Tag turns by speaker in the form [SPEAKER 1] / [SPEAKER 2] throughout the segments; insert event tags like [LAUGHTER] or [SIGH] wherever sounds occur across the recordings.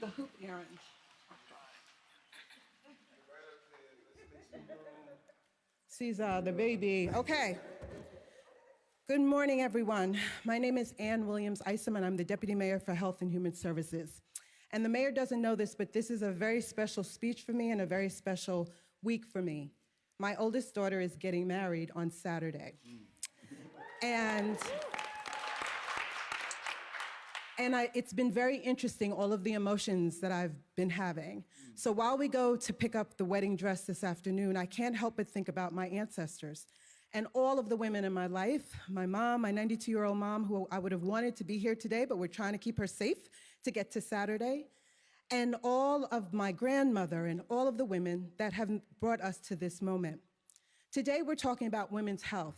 [SPEAKER 1] the hoop errand. Caesar, uh, the baby. Okay. Good morning, everyone. My name is Anne Williams Isom, and I'm the Deputy Mayor for Health and Human Services. And the mayor doesn't know this, but this is a very special speech for me and a very special week for me. My oldest daughter is getting married on Saturday. And and I, it's been very interesting, all of the emotions that I've been having. So while we go to pick up the wedding dress this afternoon, I can't help but think about my ancestors and all of the women in my life my mom, my 92 year old mom, who I would have wanted to be here today, but we're trying to keep her safe to get to Saturday, and all of my grandmother and all of the women that have brought us to this moment. Today, we're talking about women's health.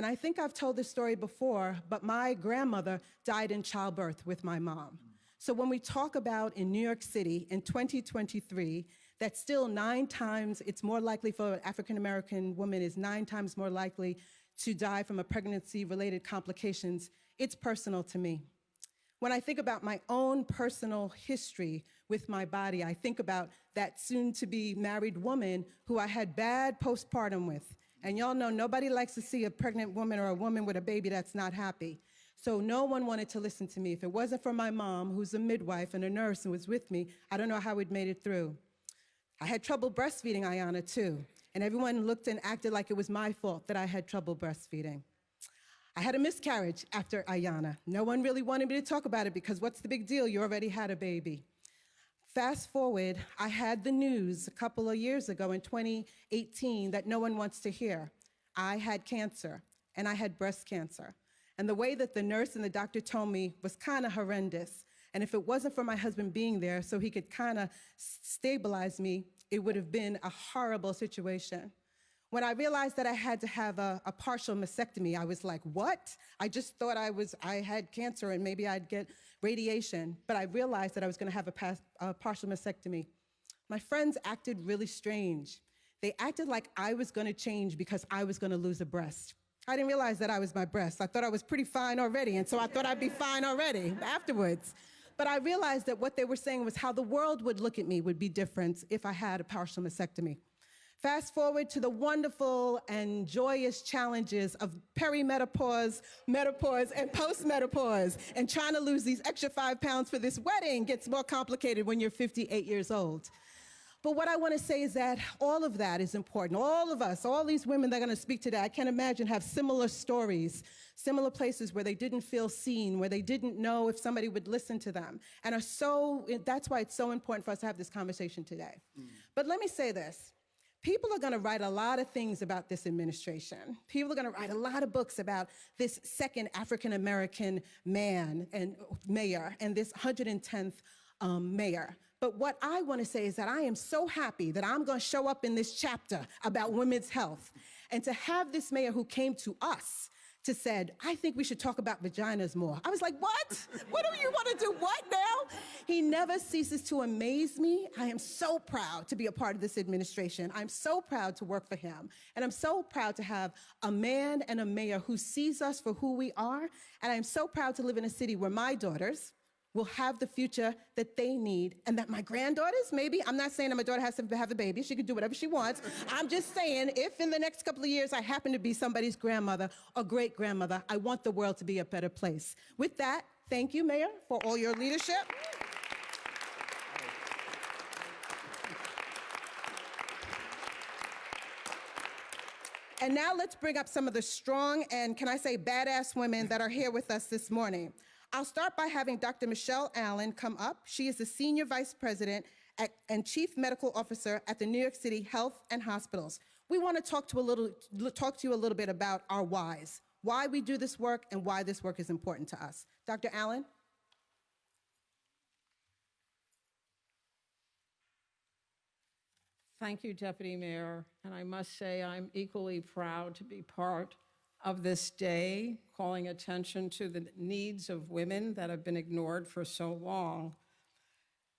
[SPEAKER 1] And I think I've told this story before, but my grandmother died in childbirth with my mom. So when we talk about in New York City in 2023, that still nine times, it's more likely for an African American woman is nine times more likely to die from a pregnancy related complications, it's personal to me. When I think about my own personal history with my body, I think about that soon to be married woman who I had bad postpartum with. And y'all know nobody likes to see a pregnant woman or a woman with a baby that's not happy. So no one wanted to listen to me. If it wasn't for my mom, who's a midwife and a nurse and was with me, I don't know how we'd made it through. I had trouble breastfeeding Ayana too. And everyone looked and acted like it was my fault that I had trouble breastfeeding. I had a miscarriage after Ayana. No one really wanted me to talk about it because what's the big deal? You already had a baby. Fast forward, I had the news a couple of years ago in 2018 that no one wants to hear. I had cancer, and I had breast cancer. And the way that the nurse and the doctor told me was kind of horrendous. And if it wasn't for my husband being there so he could kind of stabilize me, it would have been a horrible situation. When I realized that I had to have a, a, partial mastectomy, I was like, what? I just thought I was I had cancer and maybe I'd get radiation, but I realized that I was going to have a, past, a partial mastectomy. My friends acted really strange. They acted like I was going to change because I was going to lose a breast. I didn't realize that I was my breast. I thought I was pretty fine already, and so I thought I'd be fine already afterwards. But I realized that what they were saying was how the world would look at me would be different if I had a partial mastectomy. Fast forward to the wonderful and joyous challenges of perimenopause, menopause, and postmenopause. And trying to lose these extra five pounds for this wedding gets more complicated when you're 58 years old. But what I want to say is that all of that is important. All of us, all these women that are going to speak today, I can't imagine have similar stories, similar places where they didn't feel seen, where they didn't know if somebody would listen to them. And are so, that's why it's so important for us to have this conversation today. Mm. But let me say this. People are going to write a lot of things about this administration. People are going to write a lot of books about this second African American man and mayor and this 110th um, mayor. But what I want to say is that I am so happy that I'm going to show up in this chapter about women's health and to have this mayor who came to us to said, I think we should talk about vaginas more. I was like, what? What do you want to do? What now? He never ceases to amaze me. I am so proud to be a part of this administration. I'm so proud to work for him. And I'm so proud to have a man and a mayor who sees us for who we are. And I'm so proud to live in a city where my daughters, will have the future that they need and that my granddaughters maybe i'm not saying that my daughter has to have a baby. She can do whatever she wants. I'm just saying if in the next couple of years i happen to be somebody's grandmother or great grandmother i want the world to be a better place. With that thank you mayor for all your leadership. And now let's bring up some of the strong and, can I say, badass women that are here with us this morning. I'll start by having Dr. Machelle Allen come up. She is the Senior Vice President at, and Chief Medical Officer at the New York City Health and Hospitals. We want to talk to, a little, talk to you a little bit about our whys, why we do this work and why this work is important to us. Dr. Allen?
[SPEAKER 2] Thank you, Deputy Mayor. And I must say I'm equally proud to be part of this day, calling attention to the needs of women that have been ignored for so long.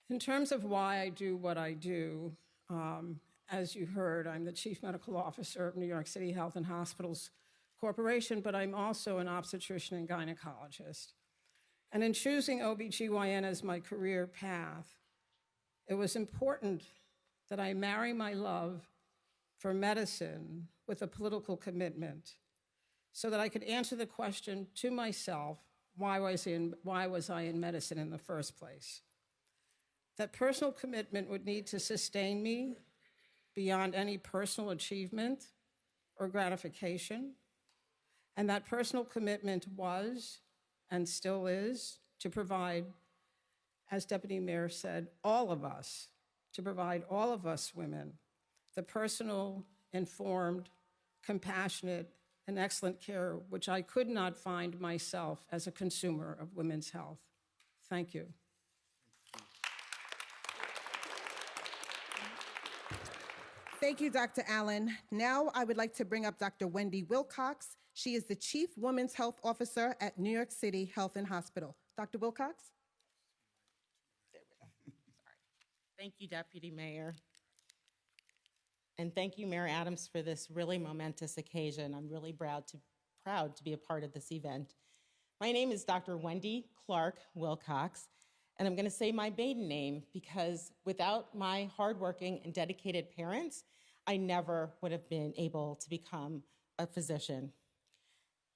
[SPEAKER 2] In terms of why I do what I do, um, as you heard, I'm the Chief Medical Officer of New York City Health and Hospitals Corporation, but I'm also an obstetrician and gynecologist. And in choosing OBGYN as my career path, it was important that I marry my love for medicine with a political commitment so that I could answer the question to myself why was, in, why was I in medicine in the first place? That personal commitment would need to sustain me beyond any personal achievement or gratification. And that personal commitment was and still is to provide, as Deputy Mayor said, all of us, to provide all of us women the personal, informed, compassionate, and excellent care which I could not find myself as a consumer of women's health. Thank you.
[SPEAKER 1] Thank you, Dr. Allen. Now I would like to bring up Dr. Wendy Wilcox. She is the Chief Women's Health Officer at New York City Health and Hospital. Dr. Wilcox?
[SPEAKER 3] Thank you, Deputy Mayor. And thank you, Mayor Adams, for this really momentous occasion. I'm really proud to, proud to be a part of this event. My name is Dr. Wendy Clark Wilcox, and I'm going to say my maiden name because without my hardworking and dedicated parents, I never would have been able to become a physician.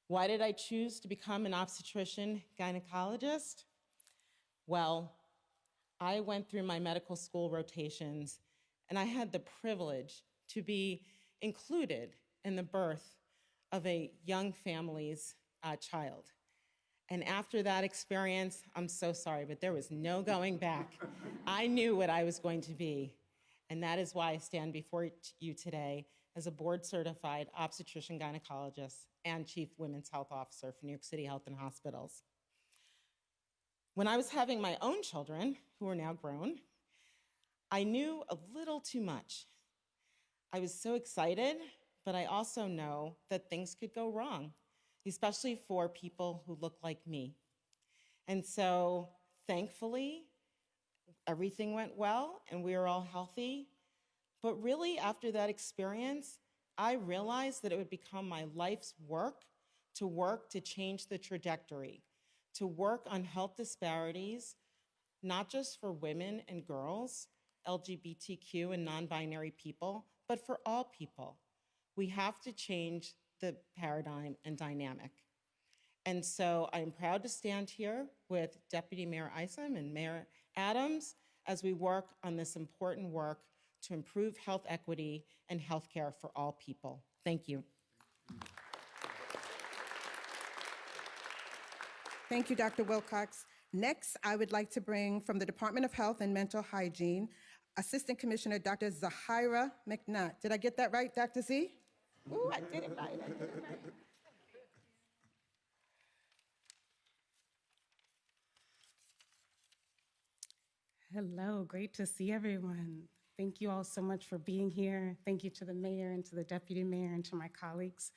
[SPEAKER 3] Why did I choose to become an obstetrician gynecologist? Well, I went through my medical school rotations and I had the privilege to be included in the birth of a young family's uh, child. And after that experience, I'm so sorry, but there was no going back. I knew what I was going to be. And that is why I stand before you today as a board certified obstetrician gynecologist and chief women's health officer for New York City Health and Hospitals. When I was having my own children, who are now grown, I knew a little too much. I was so excited, but I also know that things could go wrong, especially for people who look like me. And so, thankfully, everything went well and we were all healthy. But really, after that experience, I realized that it would become my life's work to work to change the trajectory, to work on health disparities, not just for women and girls, LGBTQ and non binary people, but for all people. We have to change the paradigm and dynamic. And so I'm proud to stand here with Deputy Mayor Isom and Mayor Adams as we work on this important work to improve health equity and healthcare for all people. Thank you.
[SPEAKER 1] Thank you, Dr. Wilcox. Next, I would like to bring from the Department of Health and Mental Hygiene, Assistant Commissioner Dr. Zahirah McNatt. Did I get that right, Dr. Z? Ooh, I did it right. I did it right.
[SPEAKER 4] Hello, great to see everyone. Thank you all so much for being here. Thank you to the mayor and to the deputy mayor and to my colleagues.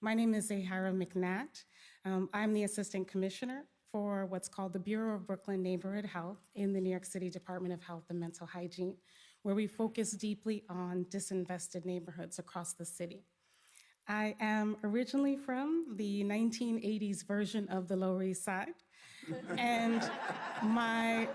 [SPEAKER 4] My name is Zahirah McNatt. Um, I'm the assistant commissioner for what's called the Bureau of Brooklyn Neighborhood Health in the New York City Department of Health and Mental Hygiene, where we focus deeply on disinvested neighborhoods across the city. I am originally from the 1980s version of the Lower East Side, and my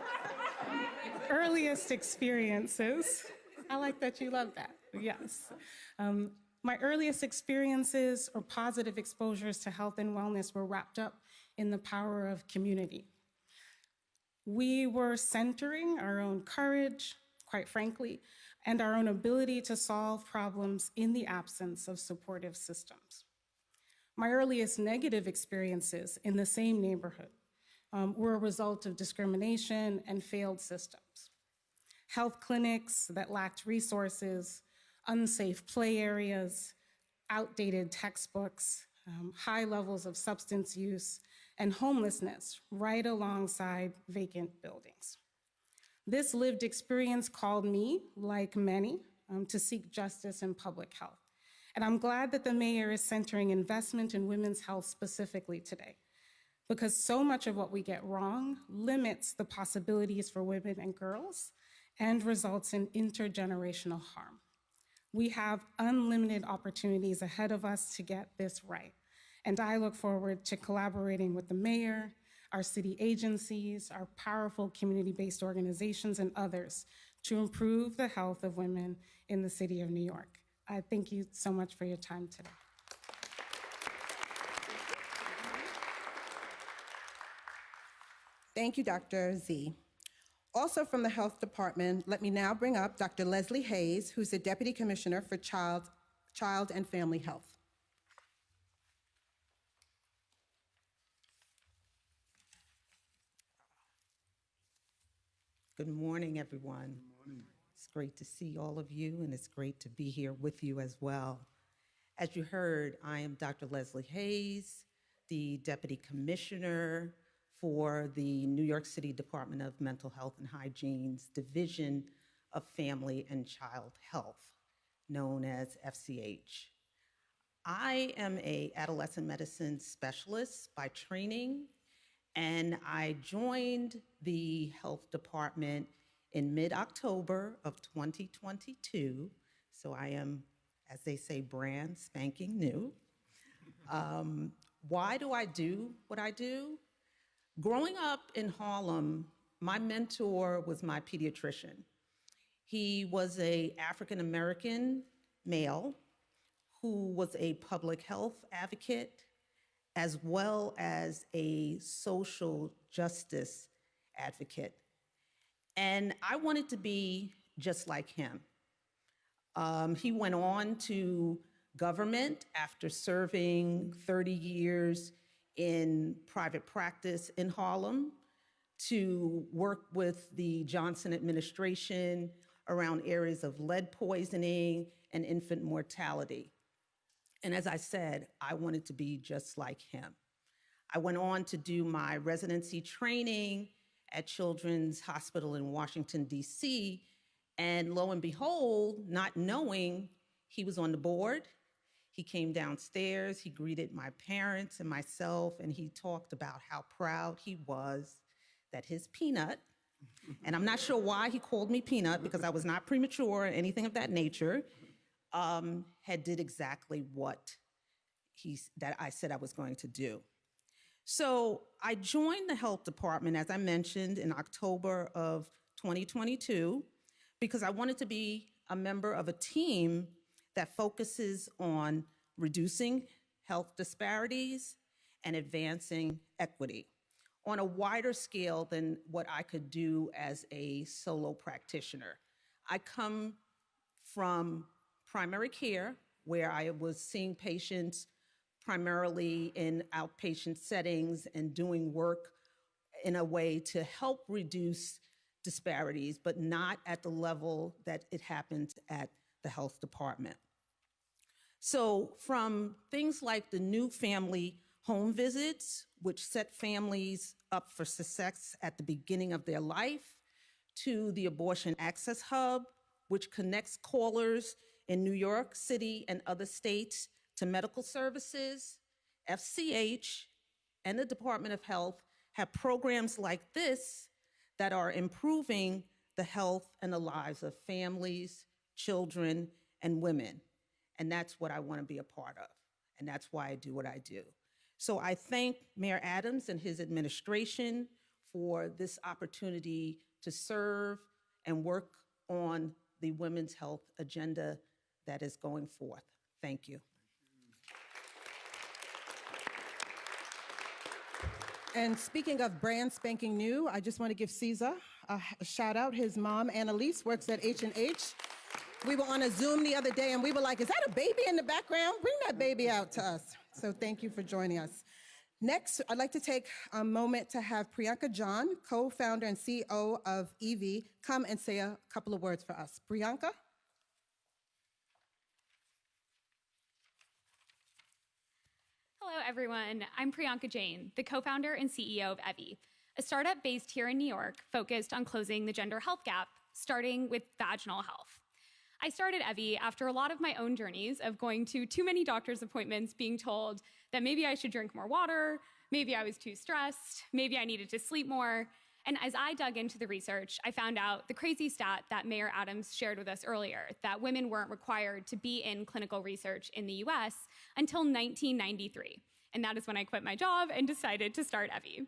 [SPEAKER 4] earliest experiences, I like that you love that, yes. Um, my earliest experiences or positive exposures to health and wellness were wrapped up in the power of community. We were centering our own courage, quite frankly, and our own ability to solve problems in the absence of supportive systems. My earliest negative experiences in the same neighborhood um, were a result of discrimination and failed systems. Health clinics that lacked resources, unsafe play areas, outdated textbooks, um, high levels of substance use, and homelessness right alongside vacant buildings. This lived experience called me, like many, um, to seek justice in public health. And I'm glad that the mayor is centering investment in women's health specifically today, because so much of what we get wrong limits the possibilities for women and girls and results in intergenerational harm. We have unlimited opportunities ahead of us to get this right. And I look forward to collaborating with the mayor, our city agencies, our powerful community-based organizations, and others to improve the health of women in the city of New York. I thank you so much for your time today.
[SPEAKER 1] Thank you, Dr. Z. Also from the Health Department, let me now bring up Dr. Leslie Hayes, who's the Deputy Commissioner for Child, Child and Family Health.
[SPEAKER 5] Good morning, everyone. It's great to see all of you, and it's great to be here with you as well. As you heard, I am Dr. Leslie Hayes, the Deputy Commissioner for the New York City Department of Mental Health and Hygiene's Division of Family and Child Health, known as FCH. I am a adolescent medicine specialist by training, and I joined the health department in mid-October of 2022. So I am, as they say, brand spanking new. Um, why do I do what I do? Growing up in Harlem, my mentor was my pediatrician. He was a African American male who was a public health advocate as well as a social justice advocate. And I wanted to be just like him. Um, he went on to government after serving 30 years in private practice in Harlem to work with the Johnson administration around areas of lead poisoning and infant mortality. And as I said, I wanted to be just like him. I went on to do my residency training at Children's Hospital in Washington, D.C. And lo and behold, not knowing he was on the board, he came downstairs, he greeted my parents and myself, and he talked about how proud he was that his peanut, and I'm not sure why he called me peanut because I was not premature or anything of that nature, um, had did exactly what he, that I said I was going to do. So I joined the health department, as I mentioned, in October of 2022, because I wanted to be a member of a team that focuses on reducing health disparities and advancing equity on a wider scale than what I could do as a solo practitioner. I come from primary care, where I was seeing patients primarily in outpatient settings and doing work in a way to help reduce disparities, but not at the level that it happened at the health department. So from things like the new family home visits, which set families up for success at the beginning of their life, to the abortion access hub, which connects callers in New York City and other states to medical services, FCH and the Department of Health have programs like this that are improving the health and the lives of families, children, and women. And that's what I want to be a part of. And that's why I do what I do. So I thank Mayor Adams and his administration for this opportunity to serve and work on the women's health agenda that is going forth. Thank you.
[SPEAKER 1] And speaking of brand spanking new, I just want to give Caesar a, shout out. His mom, Annalise, works at H&H. We were on a Zoom the other day and we were like, is that a baby in the background? Bring that baby out to us. So thank you for joining us. Next, I'd like to take a moment to have Priyanka Jain, co-founder and CEO of Evvy, come and say a couple of words for us. Priyanka?
[SPEAKER 6] Hello, everyone. I'm Priyanka Jain, the co founder and CEO of Evvy, a startup based here in New York focused on closing the gender health gap, starting with vaginal health. I started Evvy after a lot of my own journeys of going to too many doctor's appointments, being told that maybe I should drink more water, maybe I was too stressed, maybe I needed to sleep more. And as I dug into the research, I found out the crazy stat that Mayor Adams shared with us earlier that women weren't required to be in clinical research in the US until 1993. And that is when I quit my job and decided to start Evvy.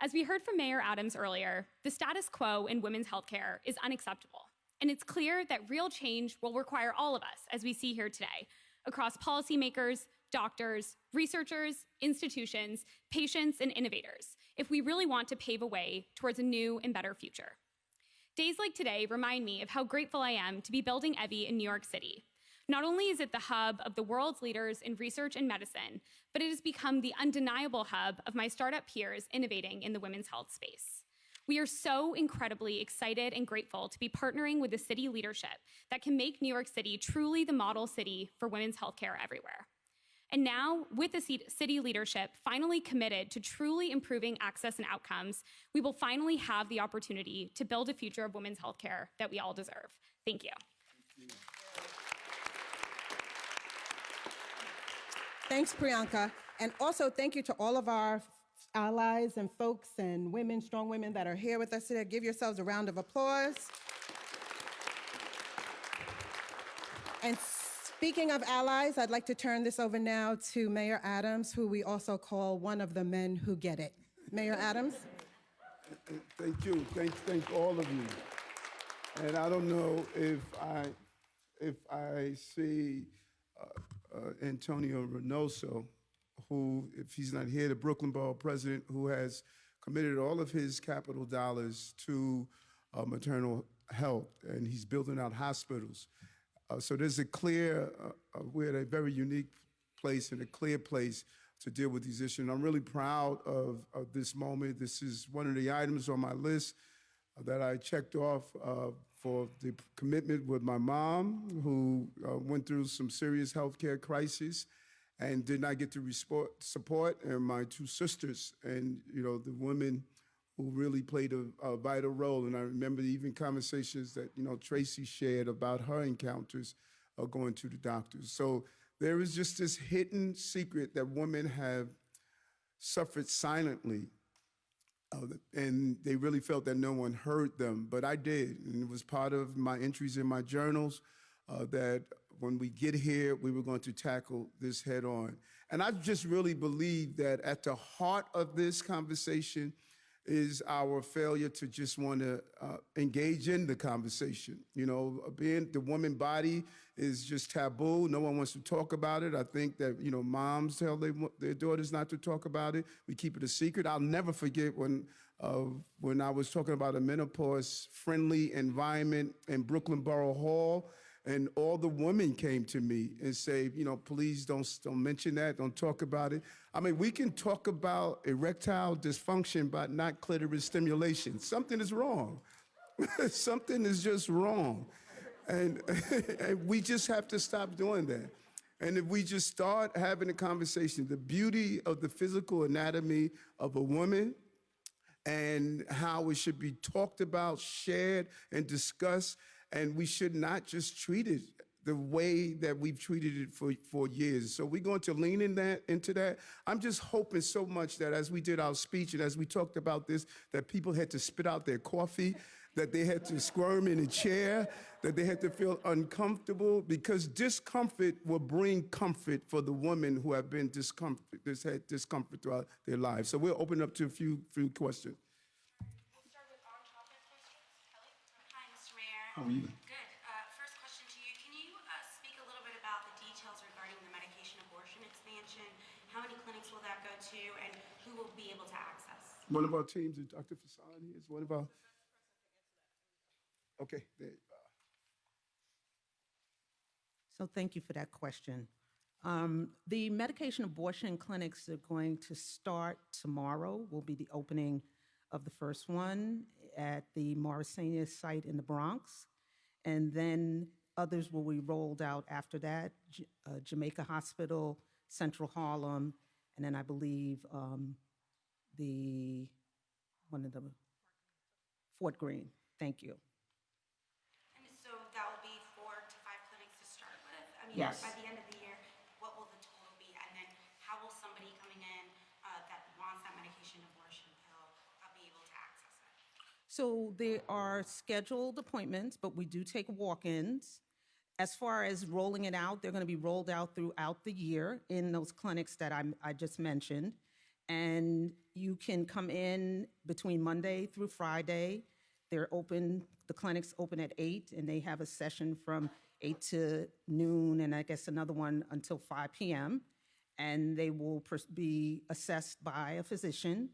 [SPEAKER 6] As we heard from Mayor Adams earlier, the status quo in women's healthcare is unacceptable. And it's clear that real change will require all of us, as we see here today, across policymakers, doctors, researchers, institutions, patients, and innovators, if we really want to pave a way towards a new and better future. Days like today remind me of how grateful I am to be building Evvy in New York City. Not only is it the hub of the world's leaders in research and medicine, but it has become the undeniable hub of my startup peers innovating in the women's health space. We are so incredibly excited and grateful to be partnering with the city leadership that can make New York City truly the model city for women's healthcare everywhere. And now, with the city leadership finally committed to truly improving access and outcomes, we will finally have the opportunity to build a future of women's healthcare that we all deserve. Thank you.
[SPEAKER 1] Thanks, Priyanka. And also, thank you to all of our allies and folks and women, strong women that are here with us today. Give yourselves a round of applause. And speaking of allies, I'd like to turn this over now to Mayor Adams, who we also call one of the men who get it. Mayor Adams?
[SPEAKER 7] Thank you. Thank, thank all of you. And I don't know if I, if I see uh, uh, Antonio Reynoso, who, if he's not here, the Brooklyn Borough president, who has committed all of his capital dollars to uh, maternal health, and he's building out hospitals. Uh, so there's a clear, uh, uh, we're at a very unique place and a clear place to deal with these issues. And I'm really proud of, of this moment. This is one of the items on my list uh, that I checked off uh, for the commitment with my mom, who uh, went through some serious healthcare crises and did not get resport, support, and my two sisters, and you know the women who really played a, a vital role. And I remember even conversations that you know Tracy shared about her encounters uh, going to the doctors. So there is just this hidden secret that women have suffered silently uh, and they really felt that no one heard them, but I did. And it was part of my entries in my journals uh, that when we get here, we were going to tackle this head on. And I just really believe that at the heart of this conversation is our failure to just want to uh, engage in the conversation. You know, being the woman body is just taboo. No one wants to talk about it. I think that you know moms tell their, their daughters not to talk about it. We keep it a secret. I'll never forget when uh, when I was talking about a menopause friendly environment in Brooklyn Borough Hall. And all the women came to me and say, you know, please don't, don't mention that, don't talk about it. I mean, we can talk about erectile dysfunction, but not clitoris stimulation. Something is wrong. [LAUGHS] Something is just wrong. And, [LAUGHS] and we just have to stop doing that. And if we just start having a conversation, the beauty of the physical anatomy of a woman and how it should be talked about, shared, and discussed. And we should not just treat it the way that we've treated it for, for years. So we're going to lean in that into that. I'm just hoping so much that as we did our speech and as we talked about this, that people had to spit out their coffee, that they had to squirm in a chair, that they had to feel uncomfortable, because discomfort will bring comfort for the women who have been discomfort, this had discomfort throughout their lives. So we'll open up to a few few questions. How are you?
[SPEAKER 8] Good. Uh, First question to you. Can you uh, speak a little bit about the details regarding the medication abortion expansion? How many clinics will that go to, and who will be able to access?
[SPEAKER 7] One of our teams, is Dr. Fasani, is one of our. Okay, there,
[SPEAKER 5] So thank you for that question. Um, the medication abortion clinics are going to start tomorrow. Will be the opening of the first one at the Morrisania site in the Bronx, and then others will be rolled out after that. J- uh, Jamaica Hospital, Central Harlem, and then I believe um, the one of the Fort Greene. Thank you.
[SPEAKER 8] And so that will be four to five clinics to start with? I mean,
[SPEAKER 5] Yes.
[SPEAKER 8] by the end of the year, what will the total be? And then how will somebody coming in uh, that wants that medication abortion pill uh, be able to access it?
[SPEAKER 5] So there are scheduled appointments, but we do take walk-ins. As far as rolling it out, they're going to be rolled out throughout the year in those clinics that I'm, I just mentioned. And you can come in between Monday through Friday They're open, the clinics open at eight, and they have a session from eight to noon, and I guess another one until five PM. And they will be assessed by a physician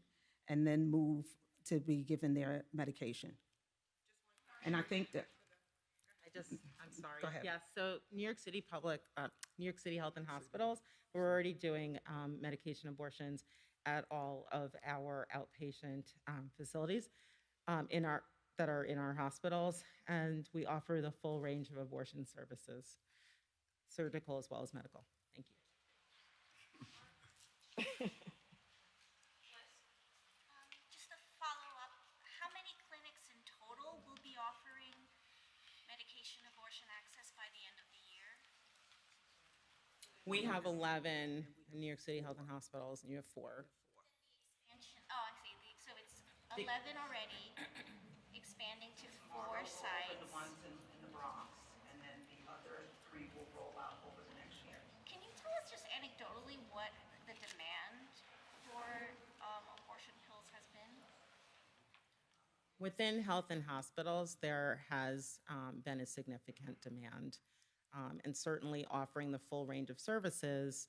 [SPEAKER 5] and then move to be given their medication. And I think that,
[SPEAKER 3] I just, I'm sorry.
[SPEAKER 5] Go ahead.
[SPEAKER 3] Yes, so New York City Public, uh, New York City Health and Hospitals, we're already doing um, medication abortions at all of our outpatient um, facilities um, in our, that are in our hospitals, and we offer the full range of abortion services, surgical as well as medical. Thank you.
[SPEAKER 8] Um, Just a follow-up, how many clinics in total will be offering medication abortion access by the end of the year?
[SPEAKER 3] We have 11 in New York City Health and Hospitals, and you have four.
[SPEAKER 8] Expansion, oh, I see, The- so it's 11 already, expanding to four sites.
[SPEAKER 5] in, in the Bronx, and then the other three will roll out over the next year.
[SPEAKER 8] Can you tell us just anecdotally what the demand for um, abortion pills has been?
[SPEAKER 3] Within health and hospitals, there has um, been a significant demand. Um, And certainly offering the full range of services,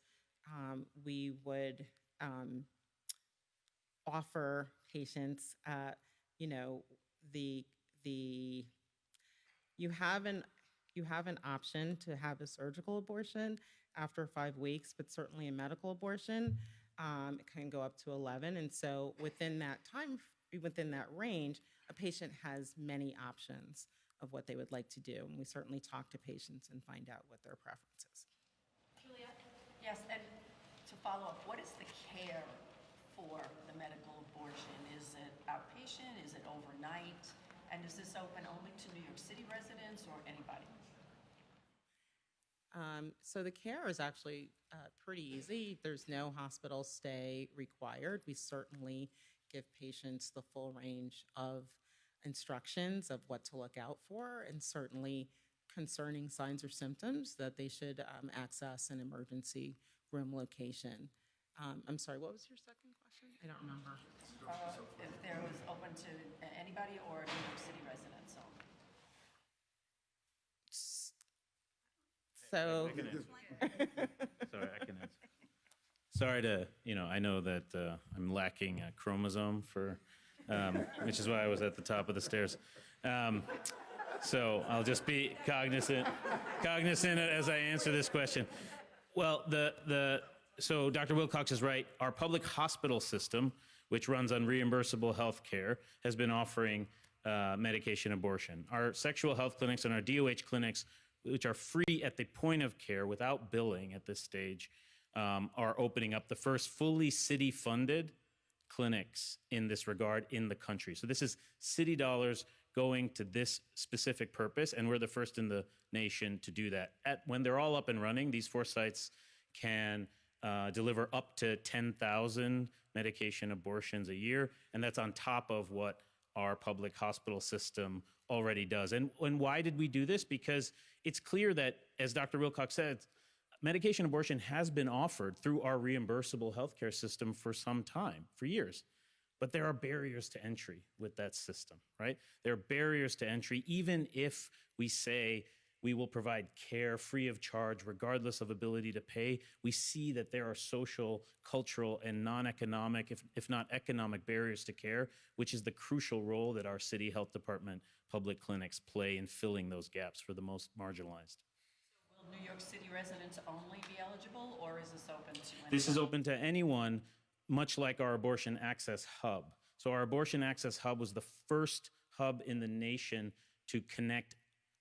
[SPEAKER 3] um, we would um, offer patients, uh, you know, the, the, you have an, you have an option to have a surgical abortion after five weeks, but certainly a medical abortion um, it can go up to 11. And so within that time, within that range, a patient has many options of what they would like to do. And we certainly talk to patients and find out what their preference is.
[SPEAKER 9] Yes, and to follow up, what is the care for the medical abortion? Is it outpatient, is it overnight? And is this open only to New York City residents or anybody?
[SPEAKER 3] Um, so the care is actually uh, pretty easy. There's no hospital stay required. We certainly give patients the full range of instructions of what to look out for, and certainly concerning signs or symptoms that they should um, access an emergency room location. Um, I'm sorry, what was your second question? I don't remember.
[SPEAKER 9] Uh, If there was open to anybody or New York City residents only?
[SPEAKER 3] So.
[SPEAKER 10] Sorry, I can answer. Sorry to, you know, I know that uh, I'm lacking a chromosome for, um, which is why I was at the top of the stairs. Um, so I'll just be cognizant, cognizant as I answer this question. Well, the the so Dr. Wilcox is right. Our public hospital system, which runs on reimbursable health care, has been offering uh, medication abortion. Our sexual health clinics and our DOH clinics, which are free at the point of care without billing at this stage, um, are opening up the first fully city funded clinics in this regard in the country. So this is city dollars going to this specific purpose, and we're the first in the nation to do that. At, when they're all up and running, these four sites can uh, deliver up to 10,000 medication abortions a year, and that's on top of what our public hospital system already does. And, and why did we do this? Because it's clear that, as Dr. Wilcox said, medication abortion has been offered through our reimbursable healthcare system for some time, for years. But there are barriers to entry with that system, right? There are barriers to entry, even if we say we will provide care free of charge, regardless of ability to pay. We see that there are social, cultural, and non economic, if, if not economic, barriers to care, which is the crucial role that our city health department public clinics play in filling those gaps for the most marginalized.
[SPEAKER 9] New York City residents only be eligible, or is this open to anyone?
[SPEAKER 10] This is open to anyone, much like our abortion access hub. So, our abortion access hub was the first hub in the nation to connect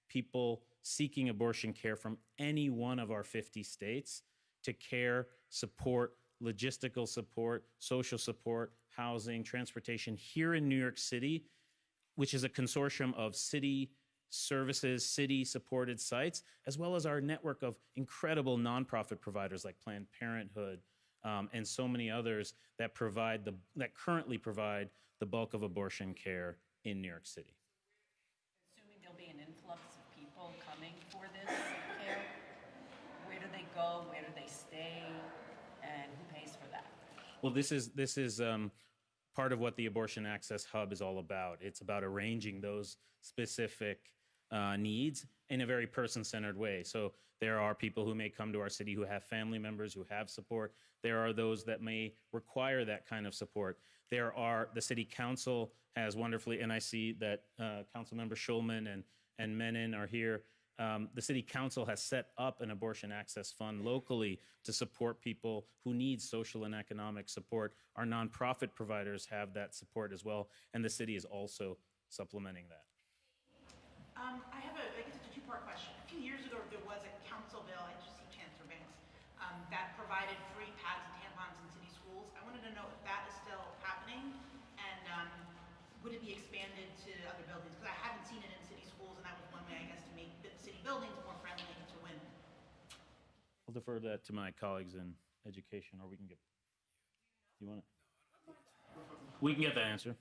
[SPEAKER 10] people seeking abortion care from any one of our 50 states to care, support, logistical support, social support, housing, transportation here in New York City, which is a consortium of city services, city supported sites, as well as our network of incredible nonprofit providers like Planned Parenthood um, and so many others that provide the that currently provide the bulk of abortion care in New York City.
[SPEAKER 9] Assuming there'll be an influx of people coming for this care, where do they go, where do they stay, and who pays for that?
[SPEAKER 10] Well, this is this is um, part of what the Abortion Access Hub is all about. It's about arranging those specific uh, needs in a very person-centered way. So there are people who may come to our city who have family members who have support. There are those that may require that kind of support. There are the city council has wonderfully, and I see that uh, Councilmember Schulman and and Menin are here. Um, the city council has set up an abortion access fund locally to support people who need social and economic support. Our nonprofit providers have that support as well, and the city is also supplementing that.
[SPEAKER 8] Um, I have a, I guess it's a two-part question. A few years ago, there was a council bill, I just see Chancellor Banks, um, that provided free pads and tampons in city schools. I wanted to know if that is still happening, and, um, would it be expanded to other buildings? Because I haven't seen it in city schools, and that was one way, I guess, to make the city buildings more friendly to women.
[SPEAKER 10] I'll defer that to my colleagues in education, or we can get. You want it? We can get that answer.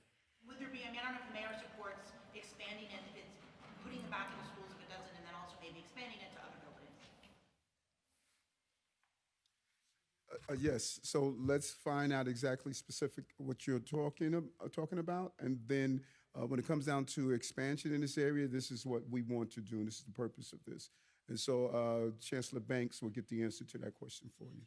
[SPEAKER 8] Would there be, I mean, I don't know if the mayor supports expanding it, if it's putting it back into schools if it doesn't, and then also maybe expanding it to other buildings.
[SPEAKER 7] Uh, uh, Yes, so let's find out exactly specific what you're talking, uh, talking about. And then uh, when it comes down to expansion in this area, this is what we want to do, and this is the purpose of this. And so uh, Chancellor Banks will get the answer to that question for you.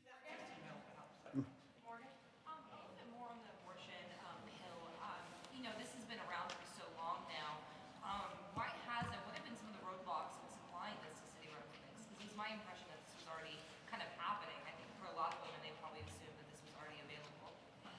[SPEAKER 11] Morgan, um, a little bit more on the abortion, um, hill. Um, you know, this has been around for so long now. Um, why hasn't, what have been some of the roadblocks in supplying this to city residents? Because it's my impression that this was already kind of happening. I think for a lot of women, they probably assumed that this was already available.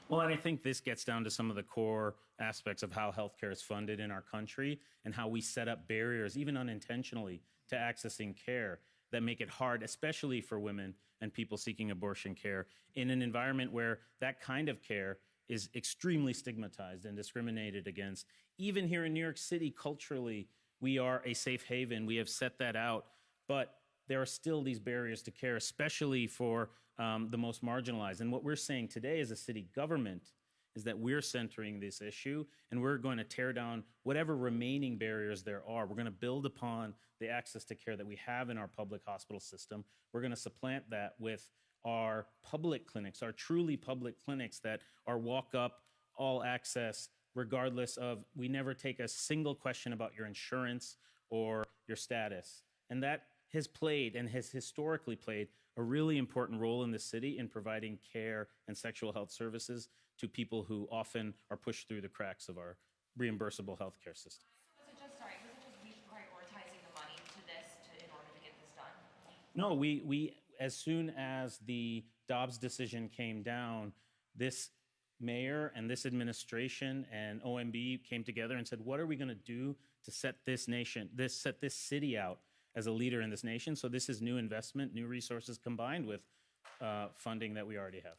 [SPEAKER 10] Well, and I think this gets down to some of the core aspects of how healthcare is funded in our country and how we set up barriers, even unintentionally, to accessing care that make it hard, especially for women and people seeking abortion care, in an environment where that kind of care is extremely stigmatized and discriminated against. Even here in New York City, culturally, we are a safe haven. We have set that out. But there are still these barriers to care, especially for um, the most marginalized. And what we're saying today as a city government is that we're centering this issue and we're going to tear down whatever remaining barriers there are. We're going to build upon the access to care that we have in our public hospital system. We're going to supplant that with our public clinics, our truly public clinics that are walk up, all access, regardless of, we never take a single question about your insurance or your status. And that has played and has historically played a really important role in the city in providing care and sexual health services to people who often are pushed through the cracks of our reimbursable healthcare system.
[SPEAKER 11] So was it just, sorry, was it just reprioritizing the money to this to, in order to get this done?
[SPEAKER 10] No, we, we, as soon as the Dobbs decision came down, this mayor and this administration and OMB came together and said, what are we going to do to set this nation, this, set this city out as a leader in this nation? So this is new investment, new resources combined with uh, funding that we already have.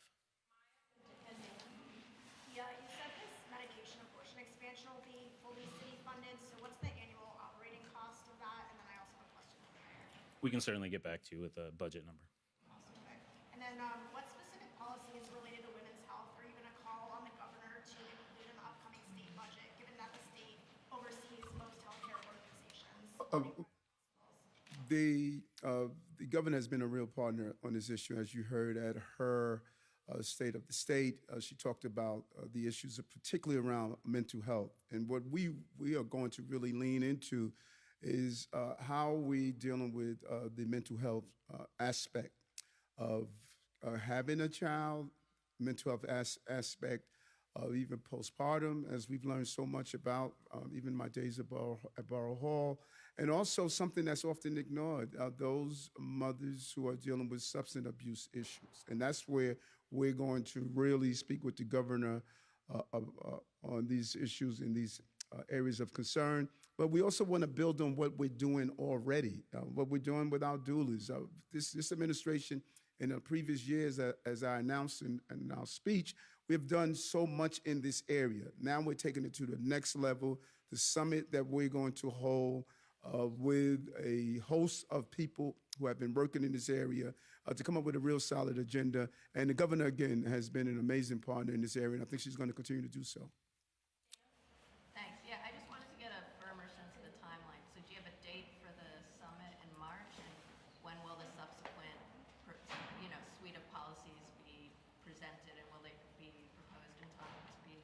[SPEAKER 12] Yeah, you said this medication abortion expansion will be fully city funded, so what's the annual operating cost of that? And then I also have a question for the mayor.
[SPEAKER 10] We can certainly get back to you with a budget number.
[SPEAKER 12] Okay. And then, um, what specific policies related to women's health are you gonna call on the governor to include in the upcoming state budget, given that the state oversees most healthcare organizations?
[SPEAKER 7] The, uh, the governor has been a real partner on this issue, as you heard at her uh, State of the State. Uh, she talked about uh, the issues, particularly around mental health. And what we, we are going to really lean into is uh, how we dealing with uh, the mental health uh, aspect of uh, having a child, mental health as- aspect of even postpartum, as we've learned so much about, um, even my days at at Borough Hall, and also something that's often ignored, uh, those mothers who are dealing with substance abuse issues. And that's where we're going to really speak with the governor uh, uh, on these issues in these uh, areas of concern. But we also want to build on what we're doing already, uh, what we're doing with our doulas. Uh, this, this administration, in the previous years, uh, as I announced in, in our speech, we have done so much in this area. Now we're taking it to the next level. The summit that we're going to hold uh, with a host of people who have been working in this area uh, to come up with a real solid agenda. And the governor, again, has been an amazing partner in this area, and I think she's going to continue to do so.
[SPEAKER 9] Thanks. Yeah, I just wanted to get a firmer sense of the timeline. So do you have a date for the summit in March? And when will the subsequent, pr- you know, suite of policies be presented? And will they be proposed in time to be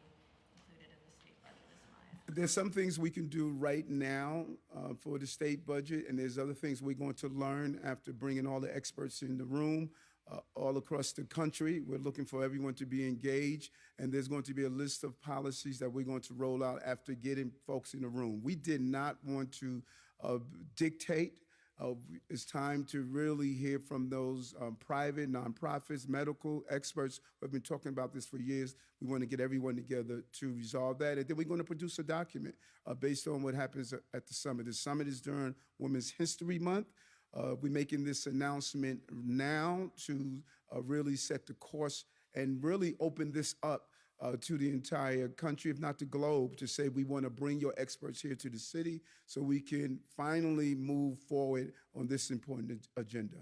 [SPEAKER 7] there's some things we can do right now uh, for the state budget, and there's other things we're going to learn after bringing all the experts in the room uh, all across the country. We're looking for everyone to be engaged, and there's going to be a list of policies that we're going to roll out after getting folks in the room. We did not want to uh, dictate. Uh, it's time to really hear from those um, private, nonprofits, medical experts who have been talking about this for years. We want to get everyone together to resolve that. And then we're going to produce a document uh, based on what happens at the summit. The summit is during Women's History Month. Uh, we're making this announcement now to uh, really set the course and really open this up uh, to the entire country, if not the globe, to say we want to bring your experts here to the city so we can finally move forward on this important agenda.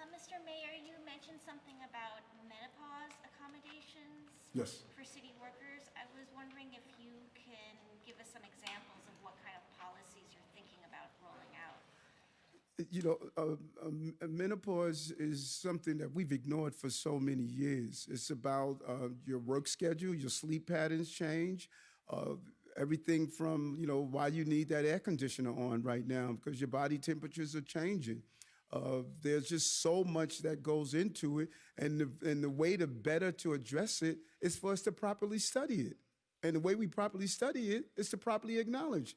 [SPEAKER 12] Uh, Mr. Mayor, you mentioned something about menopause accommodations
[SPEAKER 7] Yes.
[SPEAKER 12] for city workers. I was wondering if you can give us some examples of what kind of policies you're thinking about rolling out.
[SPEAKER 7] You know, um, menopause is something that we've ignored for so many years. It's about uh, your work schedule, your sleep patterns change, uh, everything from, you know, why you need that air conditioner on right now because your body temperatures are changing. Uh, there's just so much that goes into it, and the, and the way to better to address it is for us to properly study it. And the way we properly study it is to properly acknowledge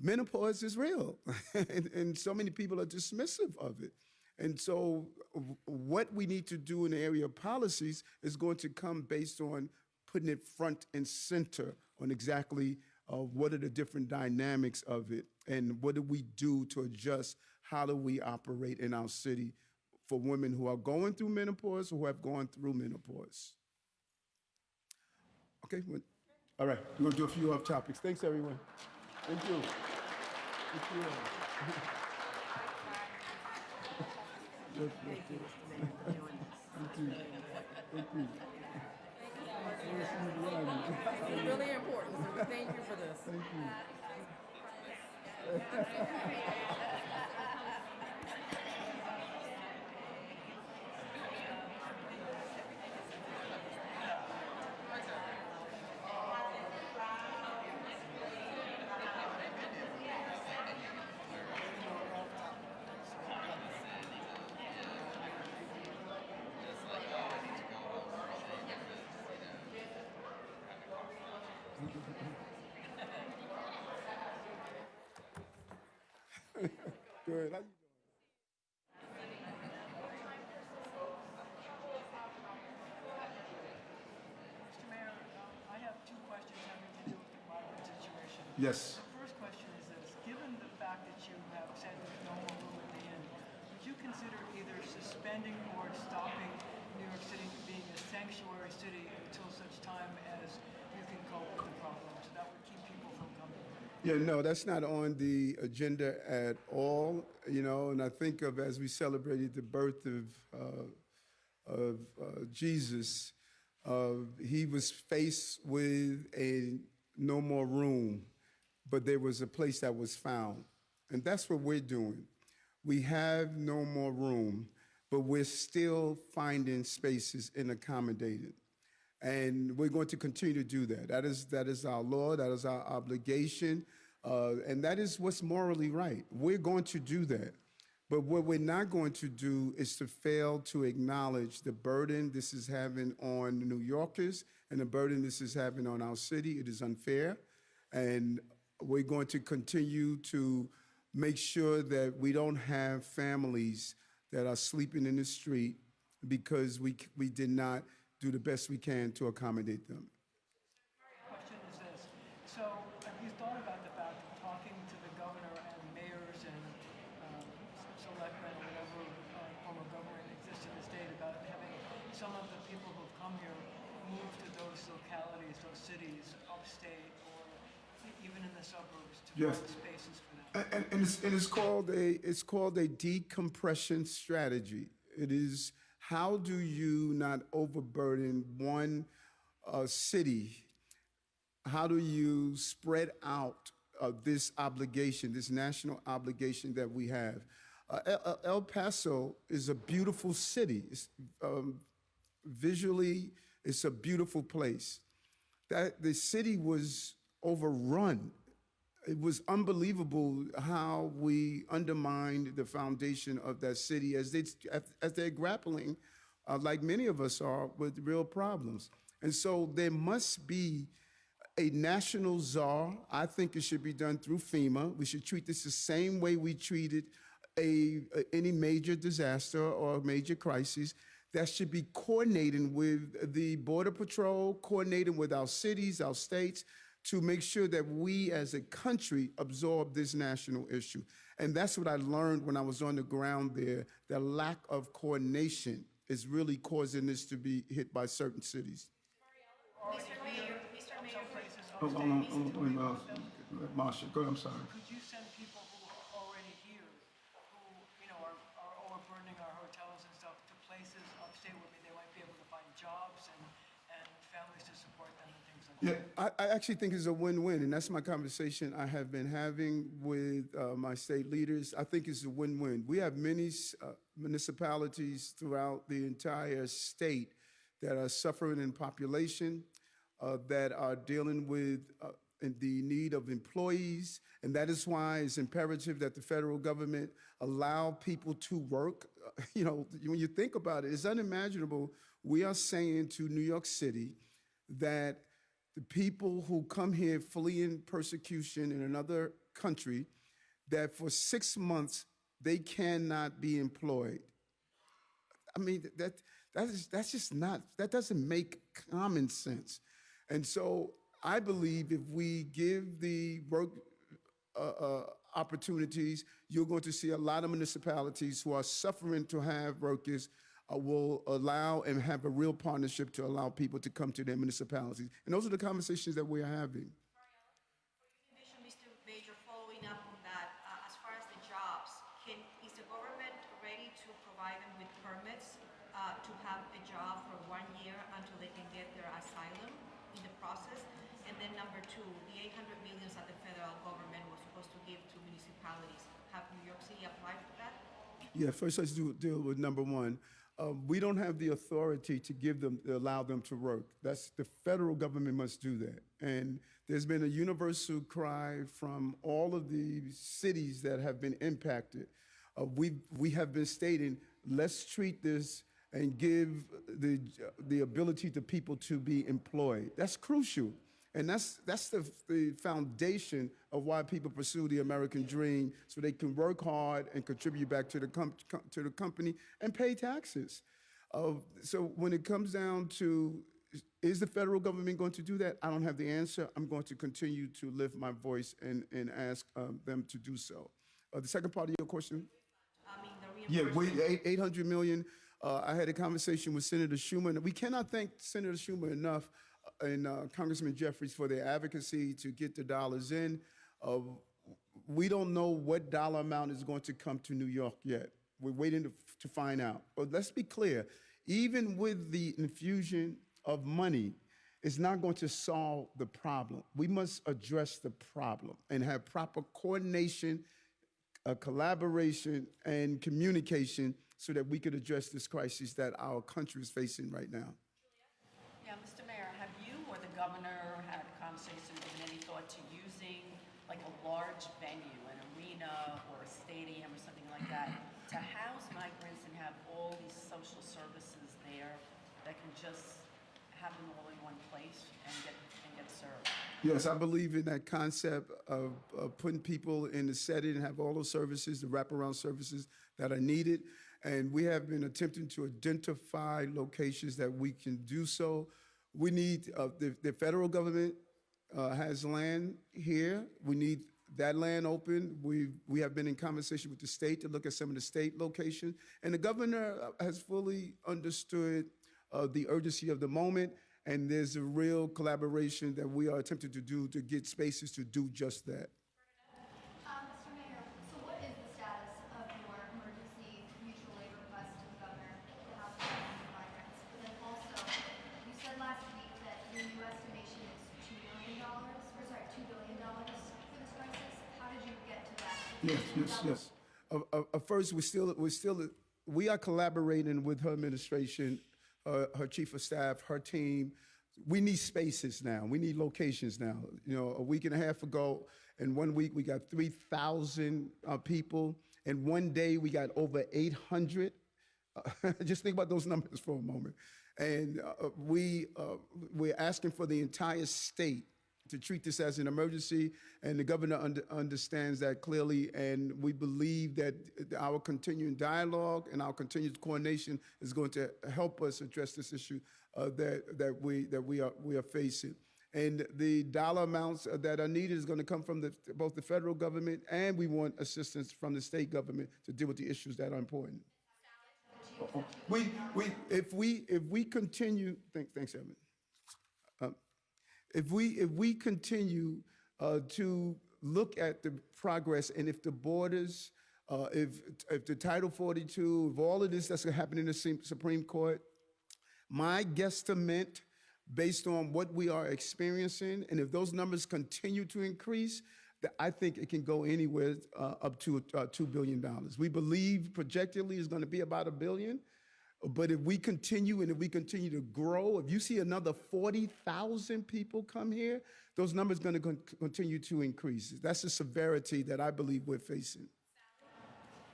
[SPEAKER 7] menopause is real, [LAUGHS] and, and so many people are dismissive of it. And so, what we need to do in the area of policies is going to come based on putting it front and center on exactly uh, what are the different dynamics of it and what do we do to adjust how do we operate in our city for women who are going through menopause or who have gone through menopause. Okay, all right, we're gonna do a few off topics. Thanks, everyone. Thank you. Thank you. Yes, yes, yes. Thank you. Thank you.
[SPEAKER 9] It's really important, so thank you for this.
[SPEAKER 7] Thank you. [LAUGHS] Good. How you doing?
[SPEAKER 13] Mr. Mayor, I have two questions having to do with the migrant situation.
[SPEAKER 7] Yes.
[SPEAKER 13] The first question is this, given the fact that you have said there's no more room at the inn, would you consider either suspending or stopping New York City being a sanctuary city until such time as you can cope with the problem? So that would keep people from coming.
[SPEAKER 7] Yeah, no, that's not on the agenda at all, you know, and I think of as we celebrated the birth of, uh, of uh, Jesus, uh, he was faced with a no more room, but there was a place that was found. And that's what we're doing. We have no more room, but we're still finding spaces and accommodating. And we're going to continue to do that. That is, that is our law, that is our obligation, uh, and that is what's morally right. We're going to do that. But what we're not going to do is to fail to acknowledge the burden this is having on New Yorkers and the burden this is having on our city. It is unfair. And we're going to continue to make sure that we don't have families that are sleeping in the street because we, we did not do the best we can to accommodate them.
[SPEAKER 13] Question is this, so have you thought about the fact of talking to the governor and mayors and um, selectmen or whatever uh, form of government exists in the state about having some of the people who've come here move to those localities, those cities, upstate or even in the suburbs to
[SPEAKER 7] Yes.
[SPEAKER 13] find spaces for them?
[SPEAKER 7] And, and, it's, and it's called a it's called a decompression strategy. It is how do you not overburden one uh, city? How do you spread out uh, this obligation, this national obligation that we have? Uh, El, Paso is a beautiful city. It's, um, visually, it's a beautiful place. that the city was overrun. It was unbelievable how we undermined the foundation of that city as they as they're grappling, uh, like many of us are, with real problems. And so there must be a national czar. I think it should be done through FEMA. We should treat this the same way we treated a, a- any major disaster or major crisis. That should be coordinating with the Border Patrol, coordinating with our cities, our states, to make sure that we as a country absorb this national issue. And that's what I learned when I was on the ground there. The lack of coordination is really causing this to be hit by certain cities.
[SPEAKER 12] Mr. Mayor, Mr. Mayor,
[SPEAKER 7] Hold on, hold on, hold on, uh, Marcia, go, I'm sorry.
[SPEAKER 13] Could you send people who are already here, who, you know, are, are overburdening our hotels and stuff, to places upstate where they might be able to find jobs and, and families to support them and things like that?
[SPEAKER 7] Yeah, I, I actually think it's a win-win, and that's my conversation I have been having with uh, my state leaders. I think it's a win-win. We have many uh, municipalities throughout the entire state that are suffering in population, uh, that are dealing with uh, the need of employees, and that is why it's imperative that the federal government allow people to work. [LAUGHS] You know, when you think about it, it's unimaginable. We are saying to New York City that the people who come here fleeing persecution in another country, that for six months they cannot be employed. I mean, that, that is, that's just not, that doesn't make common sense. And so I believe if we give the work uh, uh, opportunities, you're going to see a lot of municipalities who are suffering to have workers uh, will allow and have a real partnership to allow people to come to their municipalities. And those are the conversations that we're having.
[SPEAKER 9] Commission, Mr. Major, following up on that, uh, as far as the jobs, can, is the government ready to provide them with permits uh, to have a job for one year until they can get their asylum in the process? And then number two, the 800 millions that the federal government was supposed to give to municipalities, have New York City applied for that?
[SPEAKER 7] Yeah, first let's do, deal with number one. Um, we don't have the authority to give them, to allow them to work. That's the federal government must do that. And there's been a universal cry from all of the cities that have been impacted. Uh, we we have been stating, let's treat this and give the the ability to people to be employed. That's crucial. And that's, that's the, the foundation of why people pursue the American dream, so they can work hard and contribute back to the, com- to the company and pay taxes. Uh, so when it comes down to, is the federal government going to do that? I don't have the answer. I'm going to continue to lift my voice and, and ask um, them to do so. Uh, the second part of your question?
[SPEAKER 9] I mean, the
[SPEAKER 7] Yeah, we, 800 million. Uh, I had a conversation with Senator Schumer. and We cannot thank Senator Schumer enough and uh, Congressman Jeffries for their advocacy to get the dollars in. Uh, we don't know what dollar amount is going to come to New York yet. We're waiting to, to find out. But let's be clear, even with the infusion of money, it's not going to solve the problem. We must address the problem and have proper coordination uh, collaboration and communication so that we could address this crisis that our country is facing right now.
[SPEAKER 9] Yeah, Mr. Mayor, have you or the governor had conversations, given any thought to using like a large venue, an arena or a stadium or something like that, to house migrants and have all these social services there that can just have them all in one place and get, and get served?
[SPEAKER 7] Yes, I believe in that concept of, of putting people in the setting and have all those services, the wraparound services that are needed. And we have been attempting to identify locations that we can do so. We need, uh, the, the federal government uh, has land here. We need that land open. We, we have been in conversation with the state to look at some of the state locations. And the governor uh, has fully understood uh, the urgency of the moment. And there's a real collaboration that we are attempting to do to get spaces to do just that.
[SPEAKER 12] Um, Mr. Mayor, so what is the status of your emergency mutual aid request to the governor to house homeless migrants? But then also, you said last week that your new estimation is two million dollars, or sorry, two billion dollars for this crisis. How did you get to that?
[SPEAKER 7] Yes, yes, yes. Uh, uh, uh, first, we still, we're still, we are collaborating with her administration, uh, her chief of staff, her team, we need spaces now. We need locations now. You know, a week and a half ago, in one week, we got 3,000 uh, people. In one day, we got over 800. Uh, [LAUGHS] just think about those numbers for a moment. And uh, we, uh, we're asking for the entire state to treat this as an emergency, and the governor under, understands that clearly. And we believe that our continuing dialogue and our continued coordination is going to help us address this issue uh, that that we that we are we are facing. And the dollar amounts that are needed is going to come from the, both the federal government and we want assistance from the state government to deal with the issues that are important. We, we, if we, if we continue, thank, thanks, Evan. If we, if we continue uh, to look at the progress and if the borders, uh, if, if the Title 42, if all of this that's going to happen in the Supreme- Supreme Court, my guesstimate, based on what we are experiencing, and if those numbers continue to increase, I think it can go anywhere uh, up to uh, $2 billion. We believe projectedly is going to be about a billion. But if we continue and if we continue to grow, if you see another 40,000 people come here, those numbers going to continue to increase. That's the severity that I believe we're facing.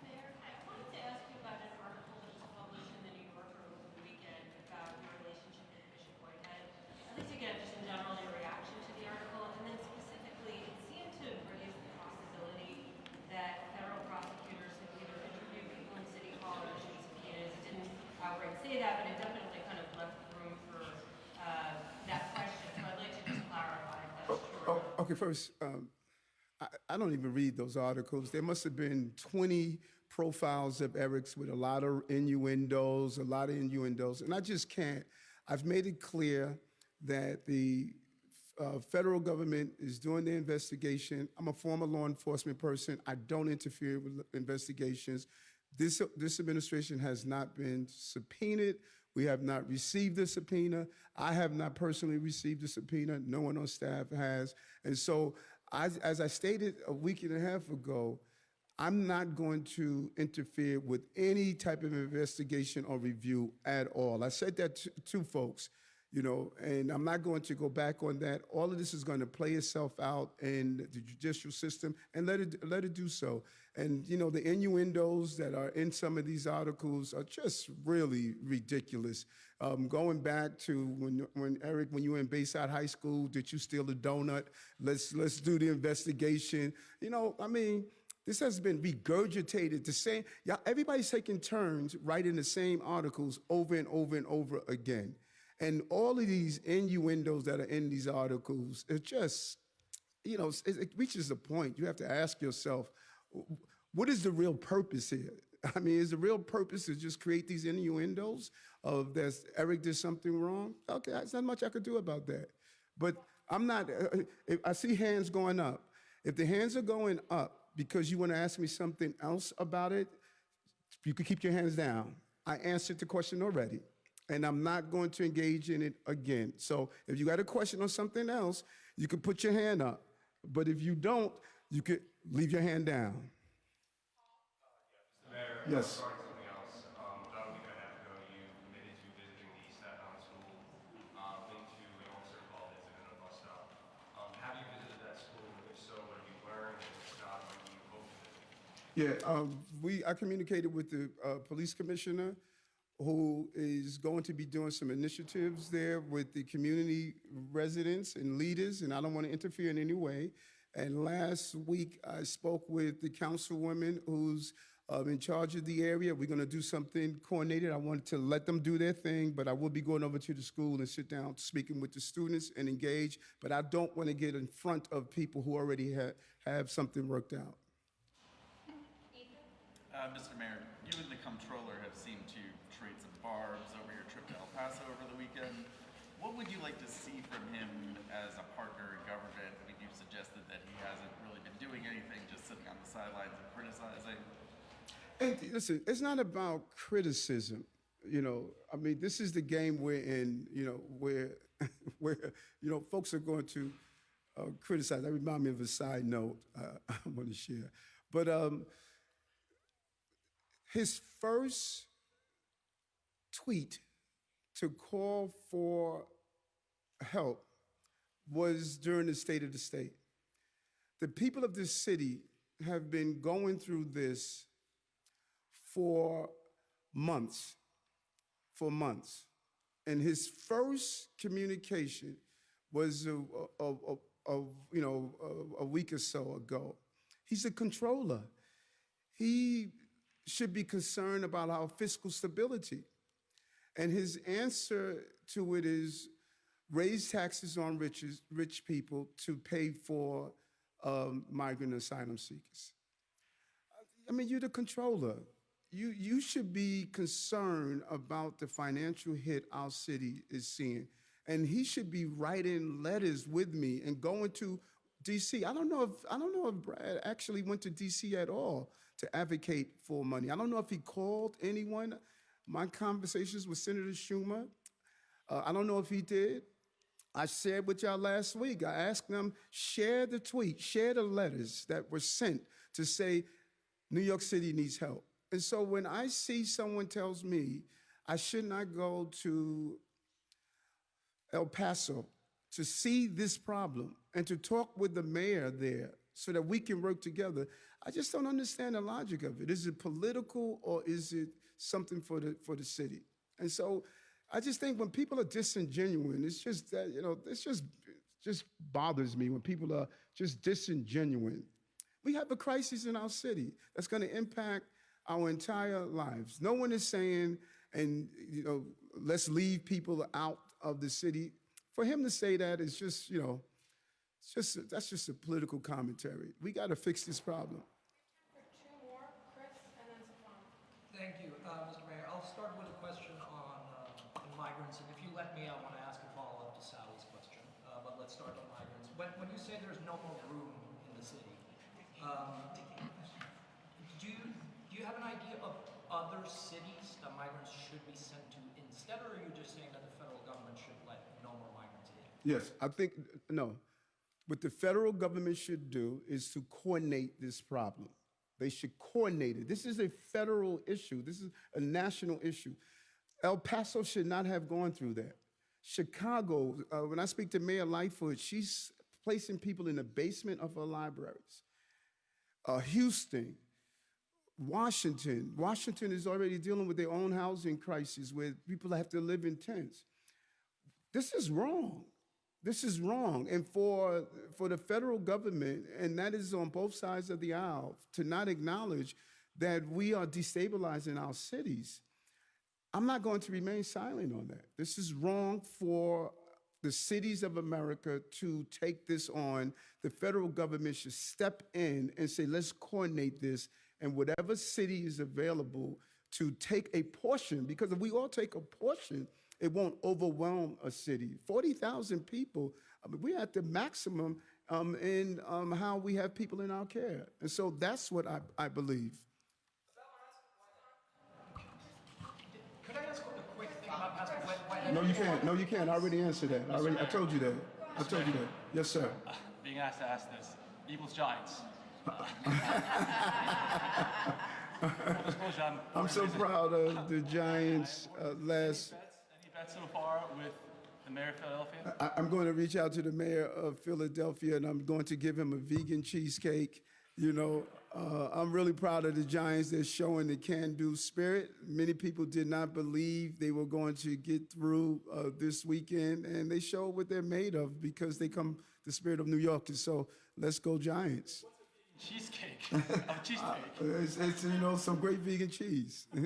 [SPEAKER 11] Mayor, I wanted to ask you about an article that was published in the New Yorker over the weekend about your relationship with Bishop Whitehead. At least again, just in general, your reaction to the article, and then specifically, it seemed to raise the possibility that federal prosecutors have either interviewed people in City Hall or issued subpoenas. It didn't outright say that, but it definitely kind of left room for uh, that question. So I'd like to just clarify if that's true. or not.
[SPEAKER 7] Oh, okay, first, um, I, I don't even read those articles. There must have been 20 profiles of Eric's with a lot of innuendos, a lot of innuendos, and I just can't. I've made it clear that the uh, federal government is doing the investigation. I'm a former law enforcement person. I don't interfere with investigations. This, this administration has not been subpoenaed. We have not received the subpoena. I have not personally received the subpoena. No one on staff has. And so, as, as I stated a week and a half ago, I'm not going to interfere with any type of investigation or review at all. I said that to, to folks, you know, and I'm not going to go back on that. All of this is going to play itself out in the judicial system and let it let it do so. And you know, the innuendos that are in some of these articles are just really ridiculous. Um, going back to when when Eric, when you were in Bayside High School, did you steal a donut? Let's let's do the investigation. You know, I mean. This has been regurgitated. The same, yeah, everybody's taking turns writing the same articles over and over and over again. And all of these innuendos that are in these articles, it just, you know, it, it reaches a point. You have to ask yourself, what is the real purpose here? [LAUGHS] I mean, is the real purpose to just create these innuendos of that Eric did something wrong? Okay, there's not much I could do about that. But I'm not, uh, I see hands going up. If the hands are going up because you want to ask me something else about it, you can keep your hands down. I answered the question already, and I'm not going to engage in it again. So if you got a question on something else, you can put your hand up. But if you don't, you could leave your hand down.
[SPEAKER 14] Mayor,
[SPEAKER 7] Yes.
[SPEAKER 14] regarding something else, um, about a week and a half ago, you committed to visiting the Staten Island School, uh, linked to an officer called incident at a bus stop. Um, have you visited that school? If so, what have you learned? And if not, when do you hope to visit?
[SPEAKER 7] Yeah, um, we, I communicated with the uh, police commissioner, who is going to be doing some initiatives there with the community residents and leaders, and I don't want to interfere in any way. And last week, I spoke with the councilwoman who's um, in charge of the area. We're going to do something coordinated. I wanted to let them do their thing, but I will be going over to the school and sit down, speaking with the students and engage. But I don't want to get in front of people who already ha- have something worked out.
[SPEAKER 15] Uh, Mr. Mayor, you and the comptroller have seemed to barbs over your trip to El Paso over the weekend. What would you like to see from him as a partner in government? I mean, you've suggested that he hasn't really been doing anything, just sitting on the sidelines and criticizing.
[SPEAKER 7] Listen, it's not about criticism. You know, I mean, this is the game we're in. You know, where [LAUGHS] where you know folks are going to uh, criticize. That remind me of a side note uh, [LAUGHS] I want to share. But um, his first tweet to call for help was during the State of the State. The people of this city have been going through this for months, for months. And his first communication was a, a, a, a- you know a, a week or so ago. He's a controller. He should be concerned about our fiscal stability. And his answer to it is raise taxes on riches, rich people to pay for um, migrant asylum seekers. I mean, you're the controller. You, you should be concerned about the financial hit our city is seeing. And he should be writing letters with me and going to DC. I don't know if I don't know if Brad actually went to DC at all to advocate for money. I don't know if he called anyone. My conversations with Senator Schumer, uh, I don't know if he did. I shared with y'all last week. I asked them share the tweet, share the letters that were sent to say New York City needs help. And so when I see someone tells me I should not go to El Paso to see this problem and to talk with the mayor there so that we can work together, I just don't understand the logic of it. Is it political or is it something for the for the city? And so I just think when people are disingenuous, it's just that, you know, it's just just bothers me when people are just disingenuous. We have a crisis in our city that's going to impact our entire lives. No one is saying, and you know, let's leave people out of the city. For him to say that is just, you know, it's just that's just a political commentary. We got to fix this problem.
[SPEAKER 16] Thank you, uh, Mr. Mayor. I'll start with a question on um, migrants, and if you let me, I want to ask a follow-up to Sally's question. Uh, But let's start on migrants. When, when you say there's no more room in the city, um, do you, do you have an idea of other cities that migrants should be sent to instead, or are you just saying that the federal government should let no more migrants in?
[SPEAKER 7] Yes, I think no. What the federal government should do is to coordinate this problem. They should coordinate it. This is a federal issue. This is a national issue. El Paso should not have gone through that. Chicago, uh, when I speak to Mayor Lightfoot, she's placing people in the basement of her libraries. Uh, Houston, Washington. Washington is already dealing with their own housing crisis where people have to live in tents. This is wrong. This is wrong. And for, for the federal government, and that is on both sides of the aisle, to not acknowledge that we are destabilizing our cities, I'm not going to remain silent on that. This is wrong for the cities of America to take this on. The federal government should step in and say, let's coordinate this, and whatever city is available to take a portion, because if we all take a portion, it won't overwhelm a city. 40,000 people, I mean, we're at the maximum um, in um, how we have people in our care. And so that's what I, I believe.
[SPEAKER 16] Could I ask a quick thing about Pastor Wet? Wet-
[SPEAKER 7] No, you can't. No, you can't. I already answered that. I, already, I told you that. I told you that. Yes, sir. [LAUGHS]
[SPEAKER 17] being asked to ask this. Eagles Giants. [LAUGHS] I'm,
[SPEAKER 7] I'm so proud of the Giants uh, last.
[SPEAKER 17] Any bets so far with the mayor of Philadelphia?
[SPEAKER 7] I, I'm going to reach out to the mayor of Philadelphia and I'm going to give him a vegan cheesecake. You know, uh, I'm really proud of the Giants. They're showing the can do spirit. Many people did not believe they were going to get through uh, this weekend, and they showed what they're made of because they come the spirit of New York. And so let's go, Giants.
[SPEAKER 17] Cheesecake. [LAUGHS] of cheesecake.
[SPEAKER 7] Uh, it's, it's, you know, some great vegan cheese. [LAUGHS]